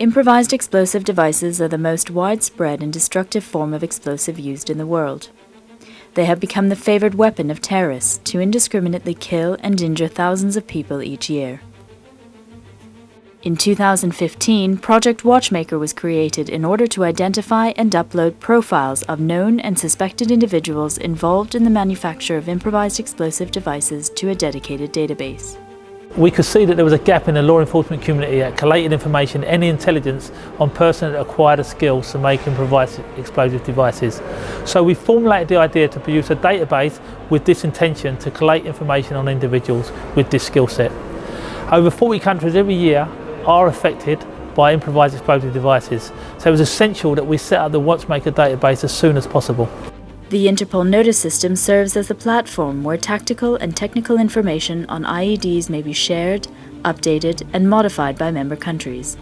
Improvised explosive devices are the most widespread and destructive form of explosive used in the world. They have become the favored weapon of terrorists to indiscriminately kill and injure thousands of people each year. In 2015, Project Watchmaker was created in order to identify and upload profiles of known and suspected individuals involved in the manufacture of improvised explosive devices to a dedicated database. We could see that there was a gap in the law enforcement community at collating information, any intelligence on persons that acquired the skills to make improvised explosive devices. So we formulated the idea to produce a database with this intention to collate information on individuals with this skill set. Over 40 countries every year are affected by improvised explosive devices, so it was essential that we set up the Watchmaker database as soon as possible. The Interpol Notice system serves as a platform where tactical and technical information on IEDs may be shared, updated and modified by member countries.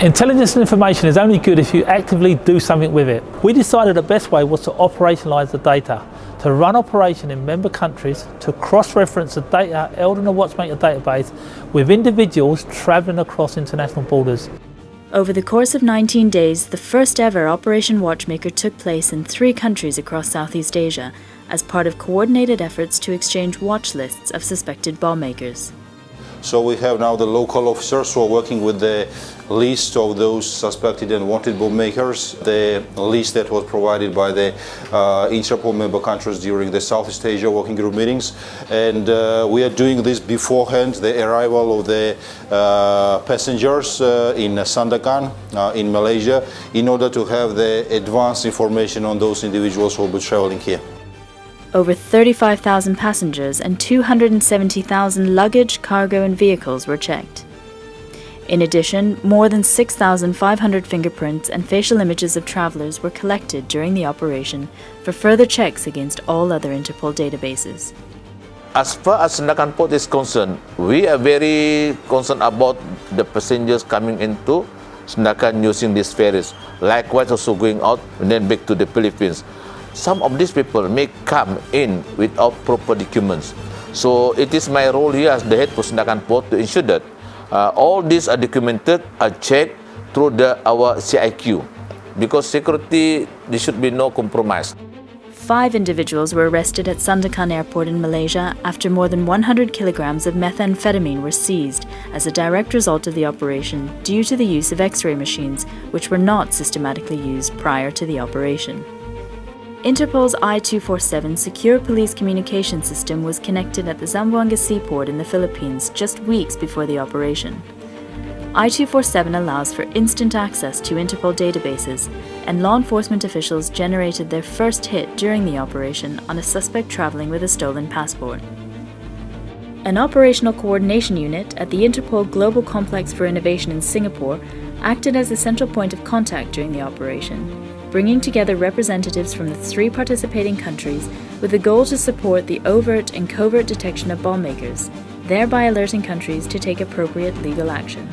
Intelligence and information is only good if you actively do something with it. We decided the best way was to operationalise the data, to run operation in member countries, to cross-reference the data held in the Watchmaker database with individuals travelling across international borders. Over the course of 19 days, the first ever Operation Watchmaker took place in three countries across Southeast Asia as part of coordinated efforts to exchange watch lists of suspected bomb makers. So we have now the local officers who are working with the list of those suspected and wanted bomb makers, the list that was provided by the uh, Interpol member countries during the Southeast Asia working group meetings. And uh, we are doing this beforehand, the arrival of the uh, passengers uh, in Sandakan uh, in Malaysia, in order to have the advanced information on those individuals who will be traveling here. Over 35,000 passengers and 270,000 luggage, cargo and vehicles were checked. In addition, more than 6,500 fingerprints and facial images of travellers were collected during the operation for further checks against all other Interpol databases. As far as Sandakan Port is concerned, we are very concerned about the passengers coming into Sandakan using these ferries. Likewise also going out and then back to the Philippines some of these people may come in without proper documents. So it is my role here as the head for Sandakan Port to ensure that uh, all these are documented, are checked through the, our CIQ. Because security, there should be no compromise. Five individuals were arrested at Sandakan Airport in Malaysia after more than 100 kilograms of methamphetamine were seized as a direct result of the operation due to the use of x-ray machines, which were not systematically used prior to the operation. Interpol's I-24/7 secure police communication system was connected at the Zamboanga seaport in the Philippines just weeks before the operation. I-24/7 allows for instant access to Interpol databases, and law enforcement officials generated their first hit during the operation on a suspect traveling with a stolen passport. An operational coordination unit at the Interpol Global Complex for Innovation in Singapore acted as the central point of contact during the operation, bringing together representatives from the three participating countries with the goal to support the overt and covert detection of bomb makers, thereby alerting countries to take appropriate legal action.